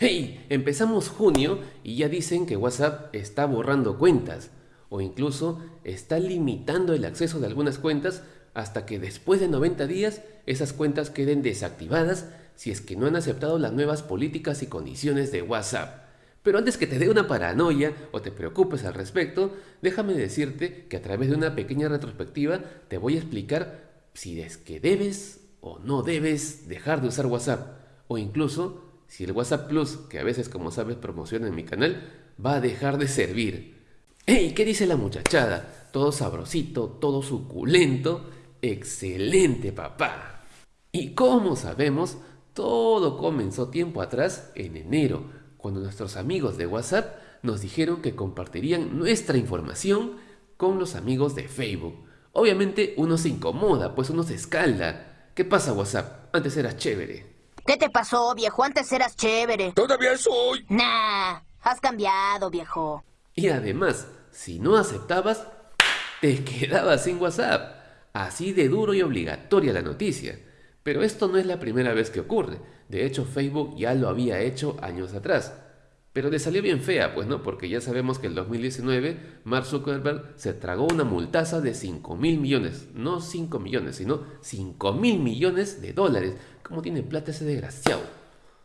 ¡Hey! Empezamos junio y ya dicen que WhatsApp está borrando cuentas o incluso está limitando el acceso de algunas cuentas hasta que después de 90 días esas cuentas queden desactivadas si es que no han aceptado las nuevas políticas y condiciones de WhatsApp. Pero antes que te dé una paranoia o te preocupes al respecto, déjame decirte que a través de una pequeña retrospectiva te voy a explicar si es que debes o no debes dejar de usar WhatsApp o incluso si el WhatsApp Plus, que a veces como sabes promociona en mi canal, va a dejar de servir. ¡Ey! ¿Qué dice la muchachada? Todo sabrosito, todo suculento. Excelente, papá. Y como sabemos, todo comenzó tiempo atrás, en enero, cuando nuestros amigos de WhatsApp nos dijeron que compartirían nuestra información con los amigos de Facebook. Obviamente uno se incomoda, pues uno se escalda. ¿Qué pasa WhatsApp? Antes eras chévere. ¿Qué te pasó, viejo? Antes eras chévere. Todavía soy. Nah, has cambiado, viejo. Y además, si no aceptabas, te quedabas sin WhatsApp. Así de duro y obligatoria la noticia. Pero esto no es la primera vez que ocurre. De hecho, Facebook ya lo había hecho años atrás. Pero le salió bien fea, pues no, porque ya sabemos que en 2019 Mark Zuckerberg se tragó una multaza de 5 mil millones, no 5 millones, sino 5 mil millones de dólares. ¿Cómo tiene plata ese desgraciado?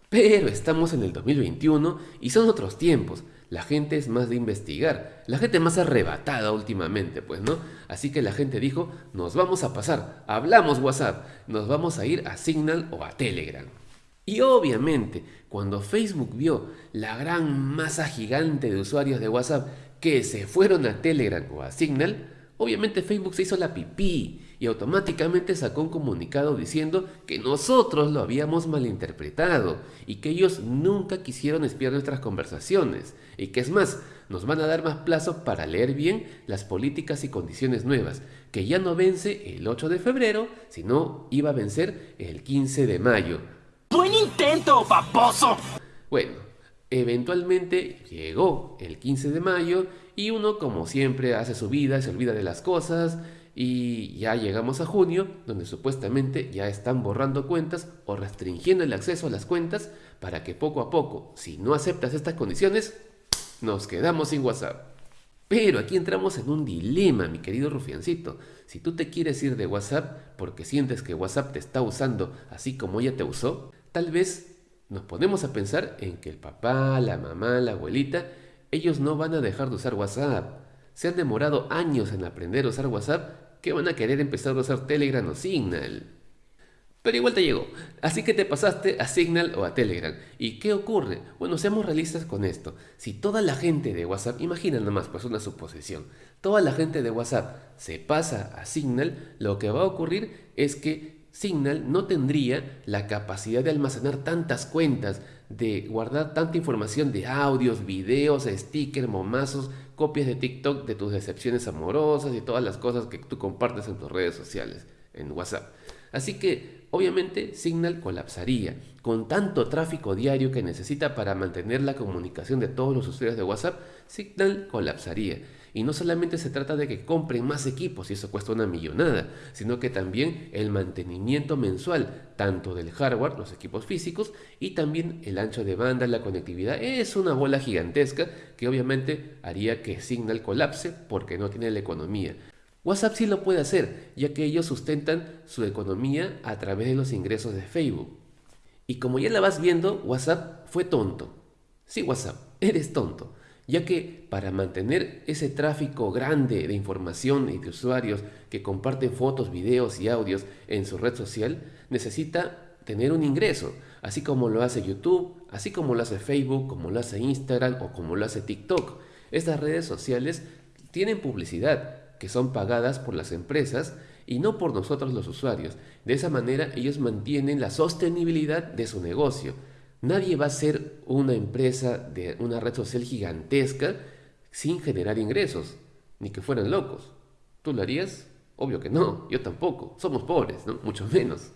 Pero estamos en el 2021 y son otros tiempos. La gente es más de investigar, la gente más arrebatada últimamente, pues, ¿no? Así que la gente dijo, nos vamos a pasar, hablamos WhatsApp, nos vamos a ir a Signal o a Telegram. Y obviamente, cuando Facebook vio la gran masa gigante de usuarios de WhatsApp que se fueron a Telegram o a Signal, obviamente Facebook se hizo la pipí y automáticamente sacó un comunicado diciendo que nosotros lo habíamos malinterpretado y que ellos nunca quisieron espiar nuestras conversaciones y que es más, nos van a dar más plazo para leer bien las políticas y condiciones nuevas, que ya no vence el 8 de febrero, sino iba a vencer el 15 de mayo. ¡Buen intento, paposo! Bueno, eventualmente llegó el 15 de mayo y uno como siempre hace su vida, se olvida de las cosas y ya llegamos a junio donde supuestamente ya están borrando cuentas o restringiendo el acceso a las cuentas para que poco a poco, si no aceptas estas condiciones, nos quedamos sin WhatsApp. Pero aquí entramos en un dilema, mi querido rufiancito. Si tú te quieres ir de WhatsApp porque sientes que WhatsApp te está usando así como ella te usó, tal vez nos ponemos a pensar en que el papá, la mamá, la abuelita, ellos no van a dejar de usar WhatsApp. Se han demorado años en aprender a usar WhatsApp que van a querer empezar a usar Telegram o Signal. Pero igual te llegó, así que te pasaste a Signal o a Telegram. ¿Y qué ocurre? Bueno, seamos realistas con esto. Si toda la gente de WhatsApp, imagina nomás, pues una suposición, toda la gente de WhatsApp se pasa a Signal, lo que va a ocurrir es que Signal no tendría la capacidad de almacenar tantas cuentas, de guardar tanta información de audios, videos, stickers, momazos, copias de TikTok de tus decepciones amorosas y todas las cosas que tú compartes en tus redes sociales, en WhatsApp. Así que, obviamente, Signal colapsaría. Con tanto tráfico diario que necesita para mantener la comunicación de todos los usuarios de WhatsApp, Signal colapsaría. Y no solamente se trata de que compren más equipos y eso cuesta una millonada, sino que también el mantenimiento mensual, tanto del hardware, los equipos físicos, y también el ancho de banda, la conectividad, es una bola gigantesca que obviamente haría que Signal colapse porque no tiene la economía. WhatsApp sí lo puede hacer, ya que ellos sustentan su economía a través de los ingresos de Facebook. Y como ya la vas viendo, WhatsApp fue tonto. Sí, WhatsApp, eres tonto, ya que para mantener ese tráfico grande de información y de usuarios que comparten fotos, videos y audios en su red social, necesita tener un ingreso, así como lo hace YouTube, así como lo hace Facebook, como lo hace Instagram o como lo hace TikTok. Estas redes sociales tienen publicidad, que son pagadas por las empresas y no por nosotros los usuarios. De esa manera ellos mantienen la sostenibilidad de su negocio. Nadie va a ser una empresa de una red social gigantesca sin generar ingresos, ni que fueran locos. ¿Tú lo harías? Obvio que no, yo tampoco. Somos pobres, ¿no? Mucho menos.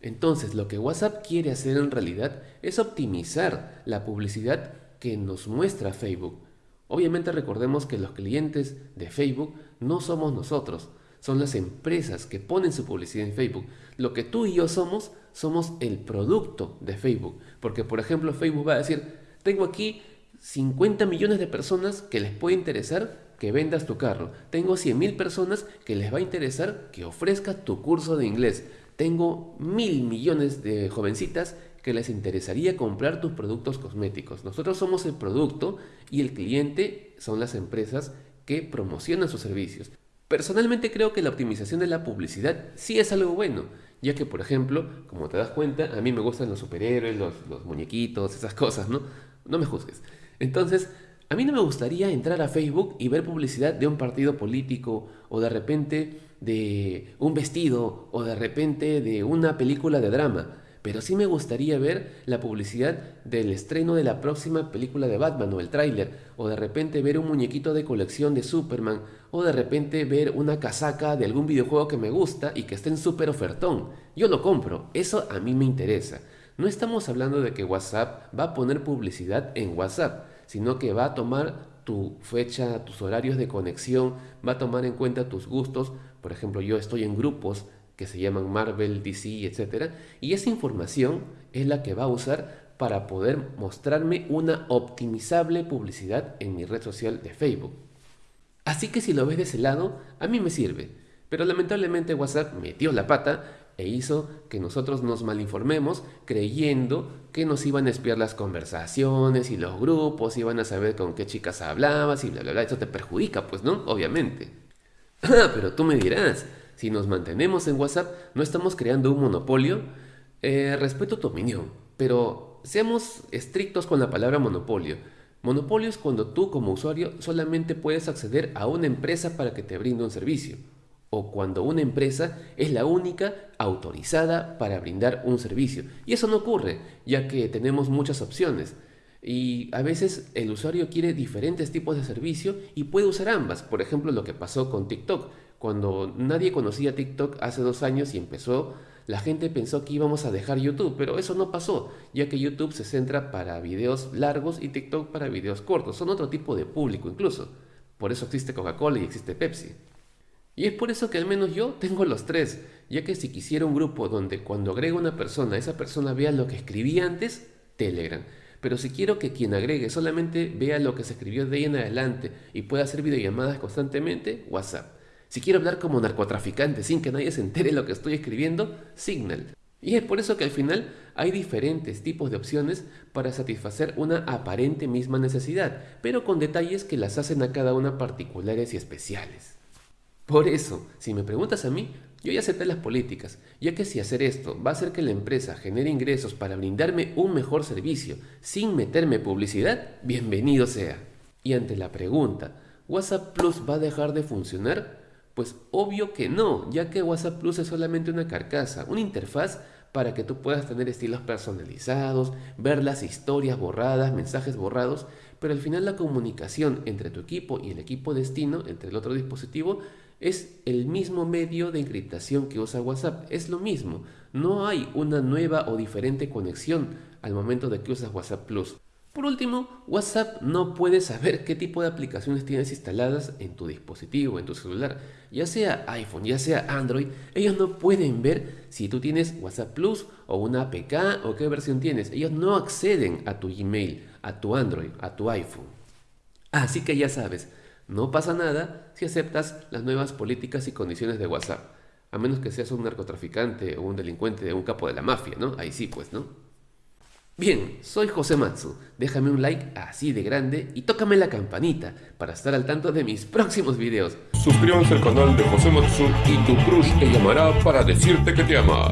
Entonces, lo que WhatsApp quiere hacer en realidad es optimizar la publicidad que nos muestra Facebook Obviamente recordemos que los clientes de Facebook no somos nosotros, son las empresas que ponen su publicidad en Facebook. Lo que tú y yo somos, somos el producto de Facebook. Porque, por ejemplo, Facebook va a decir, tengo aquí 50 millones de personas que les puede interesar que vendas tu carro. Tengo 100.000 personas que les va a interesar que ofrezcas tu curso de inglés. Tengo mil millones de jovencitas que les interesaría comprar tus productos cosméticos. Nosotros somos el producto y el cliente son las empresas que promocionan sus servicios. Personalmente creo que la optimización de la publicidad sí es algo bueno, ya que por ejemplo, como te das cuenta, a mí me gustan los superhéroes, los, los muñequitos, esas cosas, ¿no? No me juzgues. Entonces, a mí no me gustaría entrar a Facebook y ver publicidad de un partido político o de repente de un vestido o de repente de una película de drama pero sí me gustaría ver la publicidad del estreno de la próxima película de Batman o el tráiler, o de repente ver un muñequito de colección de Superman, o de repente ver una casaca de algún videojuego que me gusta y que esté en súper ofertón. Yo lo compro, eso a mí me interesa. No estamos hablando de que WhatsApp va a poner publicidad en WhatsApp, sino que va a tomar tu fecha, tus horarios de conexión, va a tomar en cuenta tus gustos. Por ejemplo, yo estoy en grupos que se llaman Marvel, DC, etc. Y esa información es la que va a usar para poder mostrarme una optimizable publicidad en mi red social de Facebook. Así que si lo ves de ese lado, a mí me sirve. Pero lamentablemente WhatsApp metió la pata e hizo que nosotros nos malinformemos creyendo que nos iban a espiar las conversaciones y los grupos, iban a saber con qué chicas hablabas y bla bla bla. Eso te perjudica, pues, ¿no? Obviamente. Ah, pero tú me dirás, si nos mantenemos en WhatsApp, no estamos creando un monopolio. Eh, respeto tu opinión, pero seamos estrictos con la palabra monopolio. Monopolio es cuando tú como usuario solamente puedes acceder a una empresa para que te brinde un servicio, o cuando una empresa es la única autorizada para brindar un servicio. Y eso no ocurre, ya que tenemos muchas opciones. Y a veces el usuario quiere diferentes tipos de servicio y puede usar ambas. Por ejemplo, lo que pasó con TikTok. Cuando nadie conocía TikTok hace dos años y empezó, la gente pensó que íbamos a dejar YouTube, pero eso no pasó, ya que YouTube se centra para videos largos y TikTok para videos cortos. Son otro tipo de público incluso. Por eso existe Coca-Cola y existe Pepsi. Y es por eso que al menos yo tengo los tres, ya que si quisiera un grupo donde cuando agrego una persona, esa persona vea lo que escribí antes, Telegram. Pero si quiero que quien agregue solamente vea lo que se escribió de ahí en adelante y pueda hacer videollamadas constantemente, WhatsApp. Si quiero hablar como narcotraficante sin que nadie se entere lo que estoy escribiendo, Signal. Y es por eso que al final hay diferentes tipos de opciones para satisfacer una aparente misma necesidad, pero con detalles que las hacen a cada una particulares y especiales. Por eso, si me preguntas a mí, yo ya acepté las políticas, ya que si hacer esto va a hacer que la empresa genere ingresos para brindarme un mejor servicio sin meterme publicidad, bienvenido sea. Y ante la pregunta, ¿WhatsApp Plus va a dejar de funcionar? Pues obvio que no, ya que WhatsApp Plus es solamente una carcasa, una interfaz para que tú puedas tener estilos personalizados, ver las historias borradas, mensajes borrados, pero al final la comunicación entre tu equipo y el equipo destino, entre el otro dispositivo, es el mismo medio de encriptación que usa WhatsApp, es lo mismo, no hay una nueva o diferente conexión al momento de que usas WhatsApp Plus. Por último, WhatsApp no puede saber qué tipo de aplicaciones tienes instaladas en tu dispositivo, en tu celular, ya sea iPhone, ya sea Android. Ellos no pueden ver si tú tienes WhatsApp Plus o una APK o qué versión tienes. Ellos no acceden a tu Gmail, a tu Android, a tu iPhone. Así que ya sabes, no pasa nada si aceptas las nuevas políticas y condiciones de WhatsApp. A menos que seas un narcotraficante o un delincuente o un capo de la mafia, ¿no? Ahí sí, pues, ¿no? Bien, soy José Matsu. Déjame un like así de grande y tócame la campanita para estar al tanto de mis próximos videos. Suscríbanse al canal de José Matsu y tu crush te llamará para decirte que te ama.